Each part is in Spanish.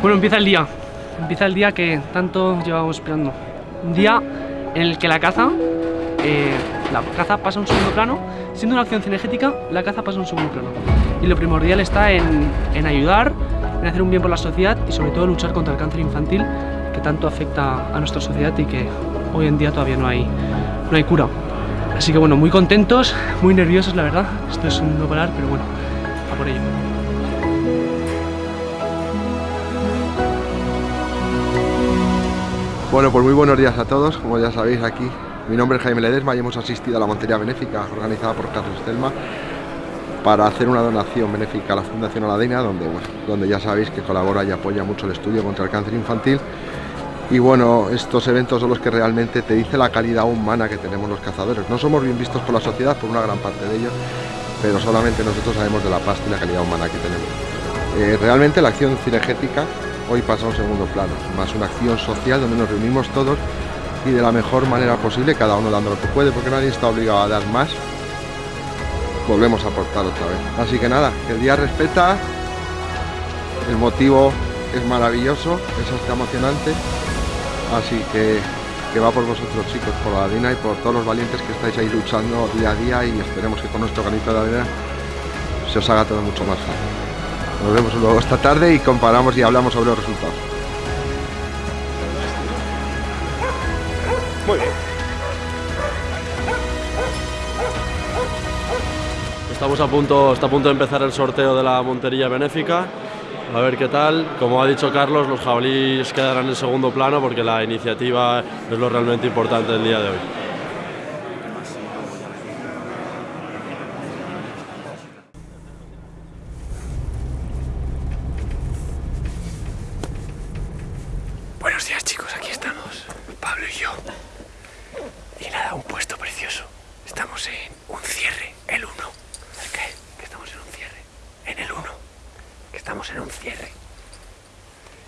Bueno, empieza el día. Empieza el día que tanto llevábamos esperando. Un día en el que la caza, eh, la caza pasa a un segundo plano. Siendo una acción cinegética, la caza pasa a un segundo plano. Y lo primordial está en, en ayudar, en hacer un bien por la sociedad y sobre todo luchar contra el cáncer infantil que tanto afecta a nuestra sociedad y que hoy en día todavía no hay, no hay cura. Así que bueno, muy contentos, muy nerviosos la verdad. Esto es un no parar, pero bueno, a por ello. Bueno, pues muy buenos días a todos, como ya sabéis aquí mi nombre es Jaime Ledesma y hemos asistido a la Montería Benéfica organizada por Carlos Telma para hacer una donación benéfica a la Fundación Aladina donde, bueno, donde ya sabéis que colabora y apoya mucho el estudio contra el cáncer infantil y bueno, estos eventos son los que realmente te dice la calidad humana que tenemos los cazadores. No somos bien vistos por la sociedad, por una gran parte de ellos, pero solamente nosotros sabemos de la pasta y la calidad humana que tenemos. Eh, realmente la acción cinegética hoy pasa un segundo plano, más una acción social donde nos reunimos todos y de la mejor manera posible, cada uno dando lo que puede, porque nadie está obligado a dar más. Volvemos a aportar otra vez. Así que nada, que el día respeta, el motivo es maravilloso, es hasta emocionante, así que, que va por vosotros chicos, por la arena y por todos los valientes que estáis ahí luchando día a día y esperemos que con nuestro granito de arena se os haga todo mucho más fácil. Nos vemos luego esta tarde y comparamos y hablamos sobre los resultados. Muy bien. Estamos a punto, está a punto de empezar el sorteo de la montería benéfica. A ver qué tal. Como ha dicho Carlos, los jabalíes quedarán en segundo plano porque la iniciativa es lo realmente importante del día de hoy. Buenos días chicos, aquí estamos, Pablo y yo. Y nada, un puesto precioso. Estamos en un cierre, el 1. ¿El qué? Que estamos en un cierre. En el 1. Que estamos en un cierre.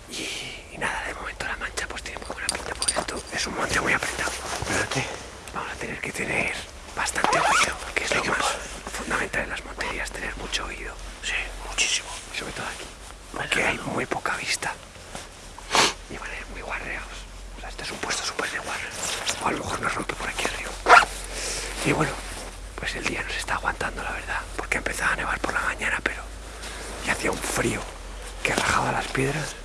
Y, y nada, de momento la mancha pues tiene muy buena pinta porque esto es un monte muy apretado. Espérate. Vamos a tener que tener bastante oído, que es lo más fundamental en las monterías, tener mucho oído. Sí, muchísimo. Y sobre todo aquí. Porque hay muy poca vista y van a ir muy guarreados. O sea, este es un puesto súper de guarre. O a lo mejor nos rompe por aquí arriba. Y bueno, pues el día nos está aguantando, la verdad. Porque empezaba a nevar por la mañana, hacía un frío que rajaba las piedras.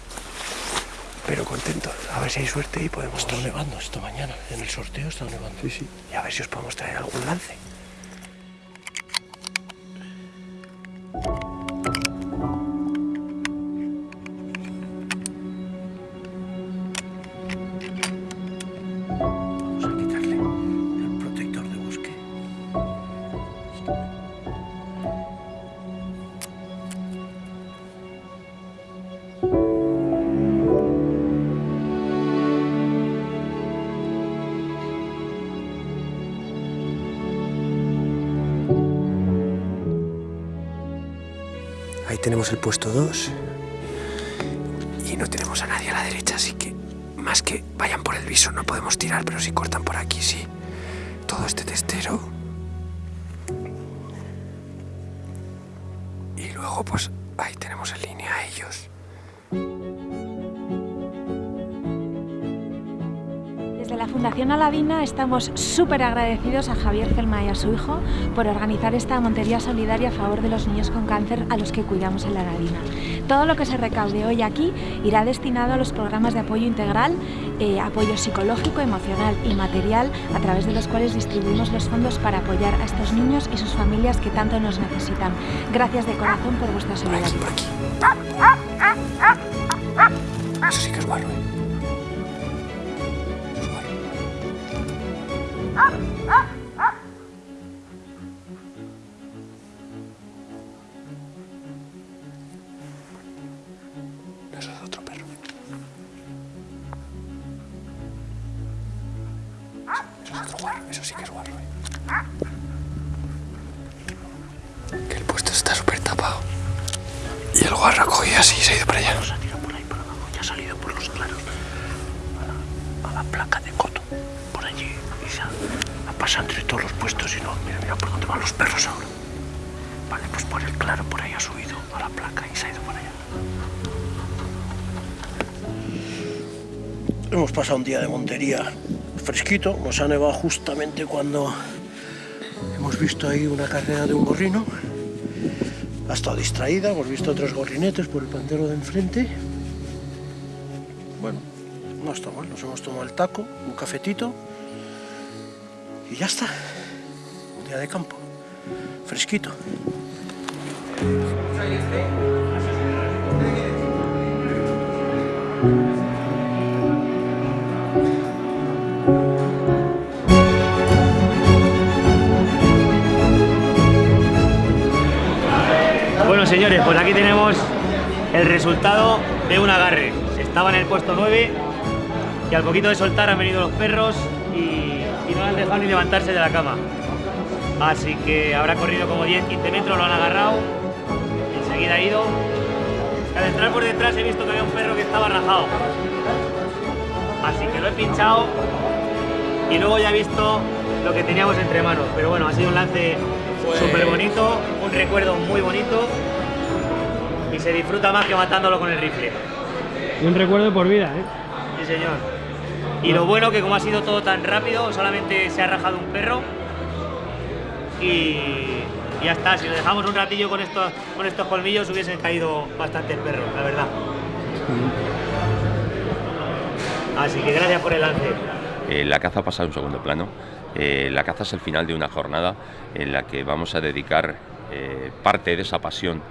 Pero contentos. A ver si hay suerte y podemos... Está nevando esta mañana, en el sorteo está nevando. Sí, sí. Y a ver si os podemos traer algún lance. Tenemos el puesto 2. Y no tenemos a nadie a la derecha, así que más que vayan por el viso no podemos tirar, pero si cortan por aquí sí. Todo este testero. Y luego pues ahí tenemos en línea a ellos. Fundación Aladina estamos súper agradecidos a Javier Celma y a su hijo por organizar esta montería solidaria a favor de los niños con cáncer a los que cuidamos en la Aladina. Todo lo que se recaude hoy aquí irá destinado a los programas de apoyo integral, eh, apoyo psicológico, emocional y material, a través de los cuales distribuimos los fondos para apoyar a estos niños y sus familias que tanto nos necesitan. Gracias de corazón por vuestra Por aquí, solidaridad. por aquí. Eso sí que es guarro, ¿eh? Eso es otro perro. Eso es otro guarro, eso sí que es guarro. Que el puesto está súper tapado. Y el guarro ha cogido así y se ha ido para allá. Ya ha salido por los claros a la, a la placa de coto, por allí, ha pasado entre todos los puestos y no, mira, mira por dónde van los perros ahora. Vale, pues por el claro, por ahí ha subido a la placa y se ha ido para allá. Hemos pasado un día de montería fresquito, nos ha nevado justamente cuando hemos visto ahí una carrera de un gorrino. Ha estado distraída, hemos visto otros gorrinetes por el pantero de enfrente. Bueno, no está mal, nos hemos tomado el taco, un cafetito y ya está. Un día de campo, fresquito. Bueno señores, pues aquí tenemos el resultado de un agarre. Estaba en el puesto 9 y al poquito de soltar han venido los perros no han dejado ni levantarse de la cama. Así que habrá corrido como 10-15 metros, lo han agarrado, enseguida ha ido. Al entrar por detrás he visto que había un perro que estaba rajado. Así que lo he pinchado y luego ya he visto lo que teníamos entre manos. Pero bueno, ha sido un lance súper bonito, un recuerdo muy bonito y se disfruta más que matándolo con el rifle. Y un recuerdo por vida, ¿eh? Sí, señor. Y lo bueno que como ha sido todo tan rápido, solamente se ha rajado un perro y, ya está. Si lo dejamos un ratillo con estos, con estos colmillos hubiesen caído bastantes perros, la verdad. Así que gracias por el lance. Eh, la caza pasa a un segundo plano. Eh, la caza es el final de una jornada en la que vamos a dedicar eh, parte de esa pasión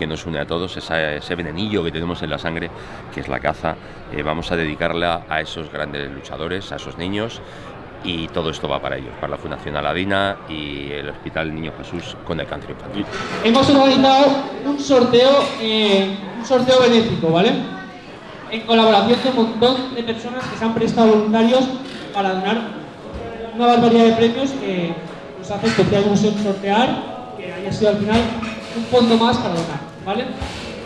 que nos une a todos, esa- ese venenillo que tenemos en la sangre, que es la caza, eh, vamos a dedicarla a esos grandes luchadores, a esos niños, y todo esto va para ellos, para la Fundación Aladina y el Hospital Niño Jesús con el cáncer infantil. hemos organizado un sorteo, eh, un sorteo benéfico, ¿vale? En colaboración con un montón de personas que se han prestado voluntarios para donar una barbaridad de premios que nos hace especial ilusión sortear, que haya sido al final un fondo más para donar, ¿vale?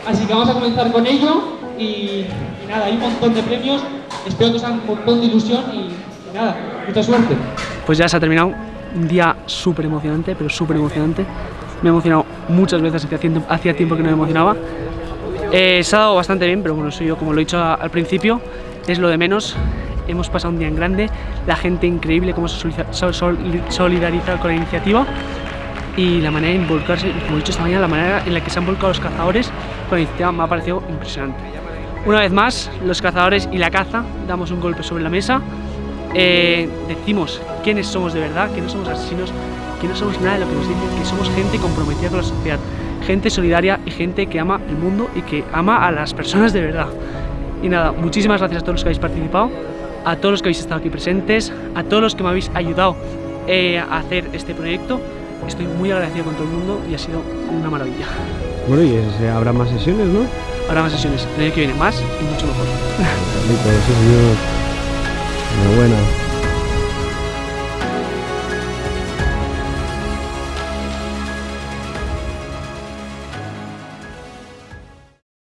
Así que vamos a comenzar con ello y, nada, hay un montón de premios, espero que os hagan un montón de ilusión y, nada, mucha suerte. Pues ya se ha terminado. Un día súper emocionante, pero súper emocionante. Me he emocionado muchas veces, hacía tiempo, que no me emocionaba. Eh, se ha dado bastante bien, pero bueno, eso yo, como lo he dicho al principio, es lo de menos. Hemos pasado un día en grande, la gente increíble, cómo se soliza- sol- sol- solidariza con la iniciativa y la manera de involucrarse, como he dicho esta mañana, la manera en la que se han volcado los cazadores con la iniciativa me ha parecido impresionante. Una vez más, los cazadores y la caza damos un golpe sobre la mesa eh, decimos quiénes somos de verdad, que no somos asesinos, que no somos nada de lo que nos dicen, que somos gente comprometida con la sociedad, gente solidaria y gente que ama el mundo y que ama a las personas de verdad. Y nada, muchísimas gracias a todos los que habéis participado, a todos los que habéis estado aquí presentes, a todos los que me habéis ayudado eh, a hacer este proyecto. Estoy muy agradecido con todo el mundo y ha sido una maravilla. Bueno, y ese- habrá más sesiones, ¿no? Habrá más sesiones, el año que viene más y mucho mejor. Enhorabuena.